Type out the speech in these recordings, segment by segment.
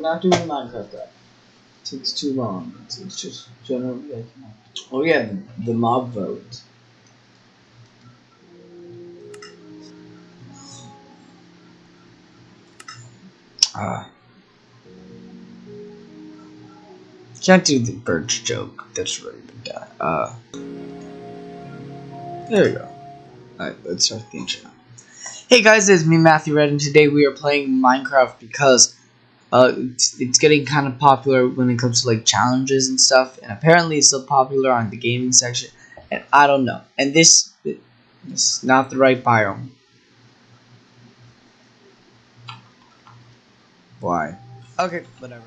Not doing Minecraft that. takes too long. It's, it's just generally like. Oh yeah, the, the mob vote. Ah. Can't do the birch joke. That's really bad. Uh. There we go. Alright, let's start the intro. Hey guys, it's me Matthew Red, and today we are playing Minecraft because uh, it's, it's getting kind of popular when it comes to like challenges and stuff, and apparently it's still popular on the gaming section, and I don't know. And this, this is not the right biome. Why? Okay, whatever.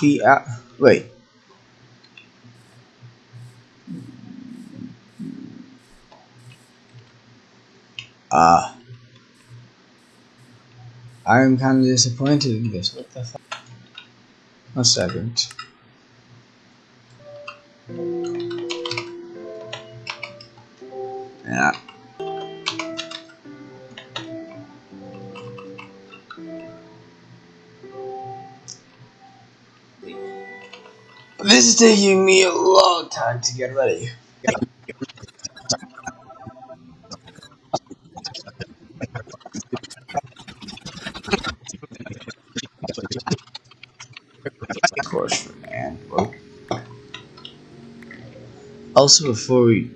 The uh, wait. Ah. Uh, I'm kind of disappointed in this. What the fuck? A second. Yeah. This is taking me a long time to get ready. Also, before we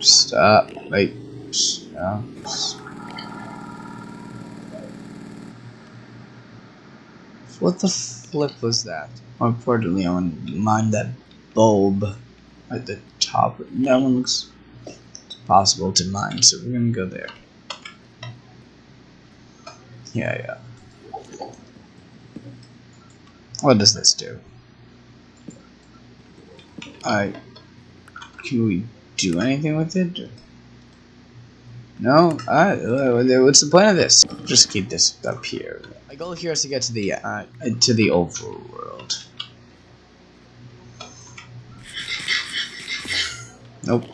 stop, wait, stop. What the flip was that? More importantly, I want to mine that bulb at the top. That one looks possible to mine, so we're gonna go there. Yeah, yeah. What does this do? I can we do anything with it? No? I, what's the point of this? Just keep this up here. My goal here is to get to the uh, to the overworld. Nope.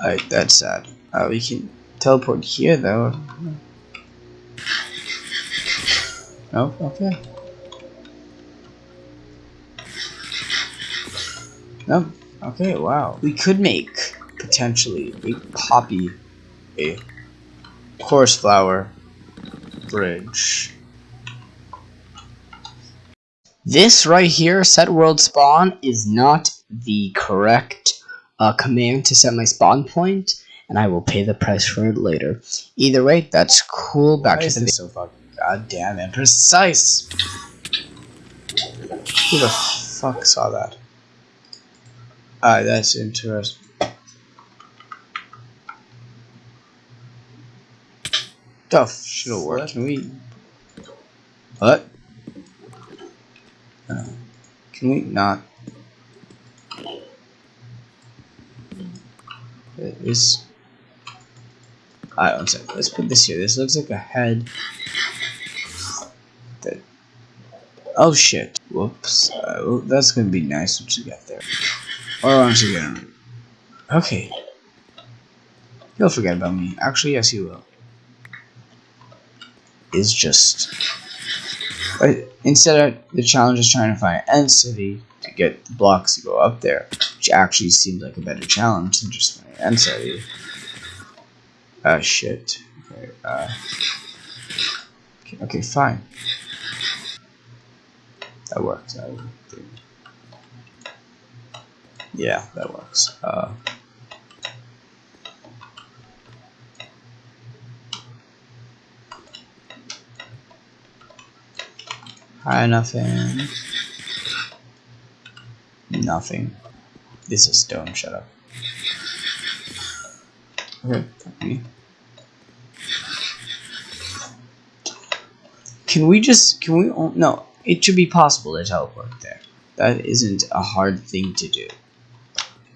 Alright, that's sad. Uh, we can teleport here though. Oh, okay. Nope. Okay, wow. We could make, potentially, a poppy, a chorus flower bridge. This right here, set world spawn, is not the correct uh, command to set my spawn point, and I will pay the price for it later. Either way, that's cool. Back Why to the so fucking goddamn imprecise. Who the fuck saw that? Ah, that's interesting. Stuff should have worked. Can we? What? Uh, can we not? This. Alright, one second. Let's put this here. This looks like a head. That. Oh shit. Whoops. Uh, well, that's gonna be nice once you get there. Or once get Okay. He'll forget about me. Actually, yes, he will. Is just. Instead of the challenge is trying to find End City to get the blocks to go up there, which actually seems like a better challenge than just finding End City. Ah, uh, shit. Okay, uh, okay, okay, fine. That works. I think. Yeah, that works. Uh, Hi, nothing. Nothing. This is stone, shut up. Okay, Can we just, can we, oh, no, it should be possible to teleport there. That isn't a hard thing to do.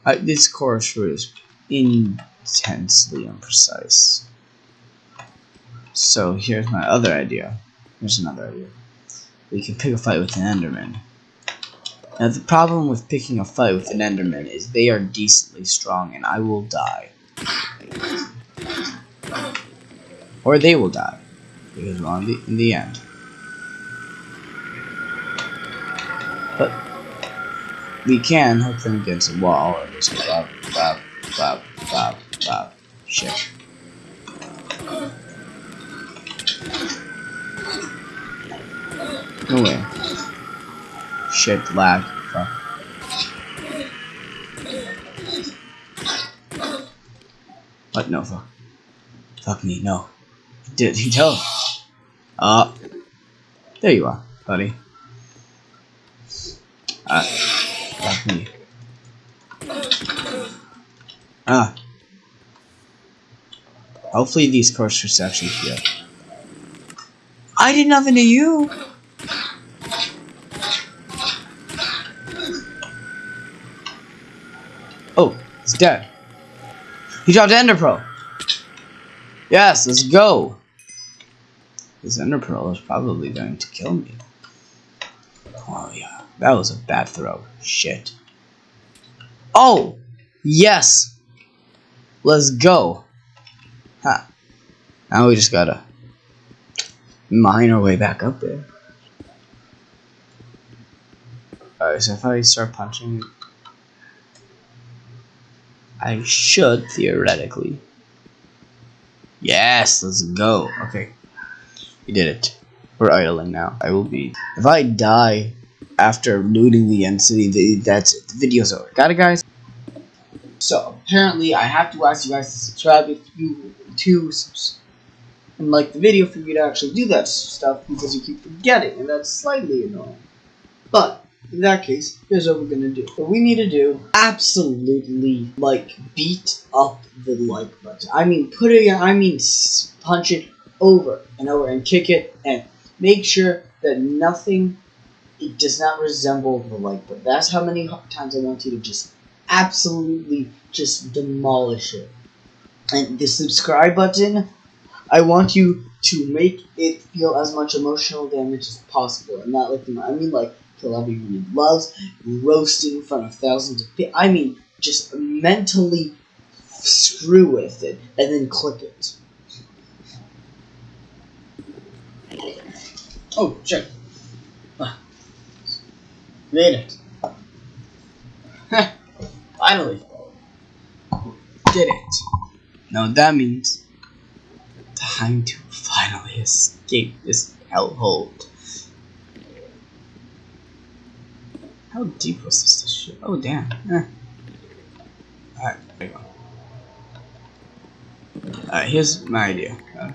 This chorus is intensely imprecise. So here's my other idea. Here's another idea. We can pick a fight with an Enderman. Now the problem with picking a fight with an Enderman is they are decently strong and I will die. Or they will die. Because the, in the end. But we can hook them against a wall or just blah blah blah blah blah shit. No way. Shit, lag. Fuck. What? No, fuck. Fuck me, no. Did he tell? Uh, there you are, buddy. Uh, Ah. Hopefully these coasters actually heal. I did nothing to you! Oh, he's dead. He dropped Ender Pearl. Yes, let's go. This Ender Pearl is probably going to kill me. Oh yeah, that was a bad throw. Shit. Oh, yes. Let's go. Ha. Now we just gotta mine our way back up there. Alright, so if I start punching I should, theoretically. Yes, let's go. Okay. We did it. We're idling now. I will be. If I die after looting the end city, that's it. The video's over. Got it, guys? So, apparently, I have to ask you guys to subscribe if you to and like the video for you to actually do that stuff because you keep forgetting, and that's slightly annoying. But, in that case, here's what we're gonna do. What we need to do, absolutely, like, beat up the like button. I mean, put it, I mean, punch it over and over and kick it and make sure that nothing, it does not resemble the like button. That's how many times I want you to just absolutely just demolish it. And the subscribe button, I want you to make it feel as much emotional damage as possible. And not like, I mean, like, kill everyone he loves, roasting in front of thousands of people. I mean, just mentally screw with it and then click it. Oh, shit. Made it. Finally. Did it. Now that means time to finally escape this hellhole. How deep was this, shit? Oh, damn. Eh. Alright, there you go. Alright, here's my idea. Uh,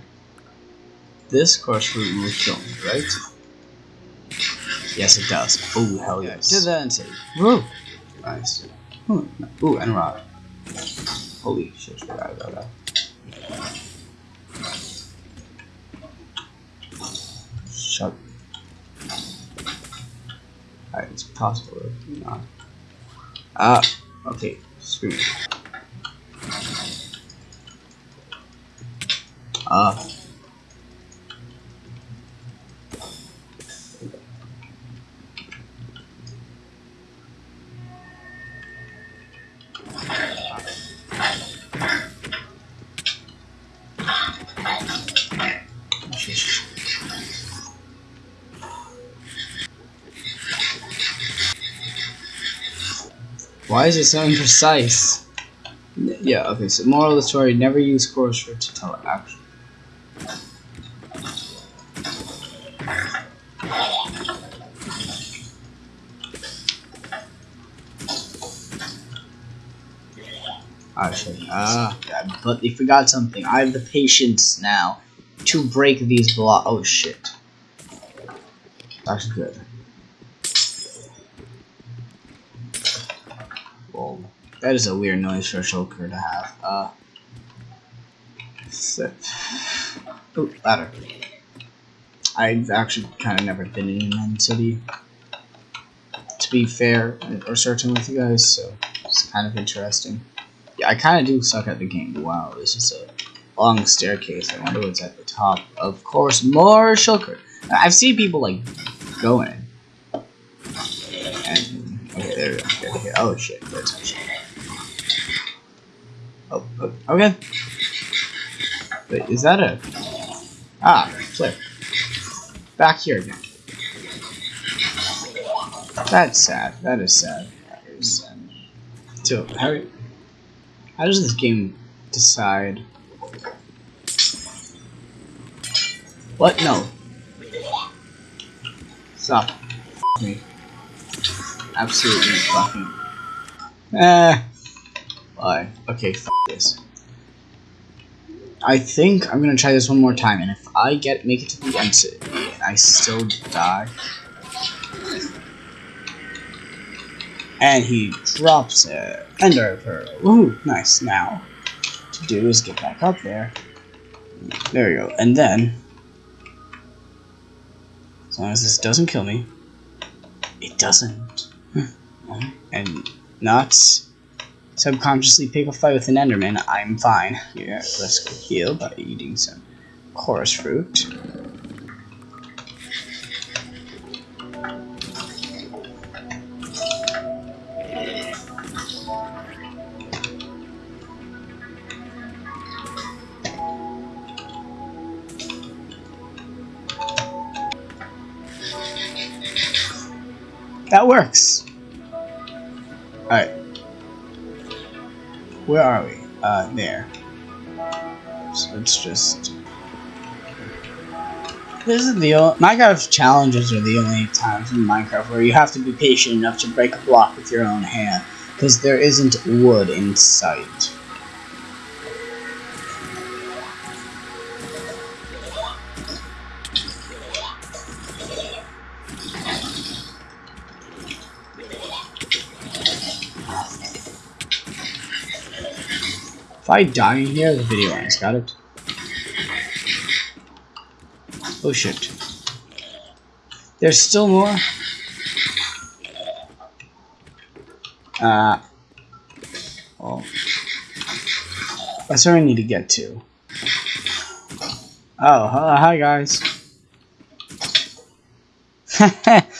this chorus will kill me, right? Yes, it does. Oh, hell yes. To the end Woo! Nice. Ooh, ooh, and rock. Holy shit, forgot about that. Shut Alright, it's possible. Not. Ah, okay. Screw it. Ah. Why is it so imprecise? Yeah, okay, so moral of the story, never use chorus for to tell action. Actually, ah, but they forgot something. I have the patience now to break these blocks. Oh shit. That's good. That is a weird noise for a shulker to have. Uh, sit. Oh, ladder. I've actually kind of never been in an city. To be fair or certain with you guys, so it's kind of interesting. Yeah, I kind of do suck at the game. Wow, this is a long staircase. I wonder what's at the top. Of course, more shulker. I've seen people like going, and okay, there we go. Okay, okay. Oh shit, that's shit. Oh, okay. Wait, is that a... Ah, flip. Back here again. That's sad. That is sad. That is sad. So, how, how does this game decide... What? No. Stop. Me. Absolutely fucking... Eh. Okay, f this. I think I'm gonna try this one more time, and if I get make it to the end and I still die, and he drops a ender pearl. Woohoo! Nice. Now, to do is get back up there. There we go, and then, as long as this doesn't kill me, it doesn't, and not subconsciously pick a fight with an Enderman, I'm fine. Here, let's heal by eating some chorus fruit. That works. Alright. Where are we? Uh, there. So let's just... This is the only... Minecraft challenges are the only times in Minecraft where you have to be patient enough to break a block with your own hand. Because there isn't wood in sight. If I die in here, the video ends. Got it? Oh shit. There's still more? Uh. Well. That's where I need to get to. Oh, hi guys.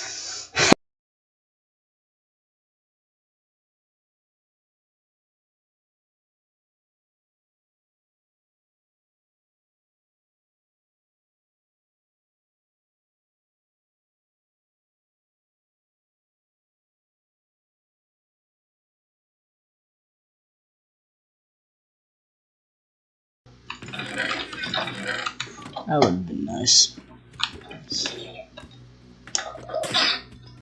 That would have been nice.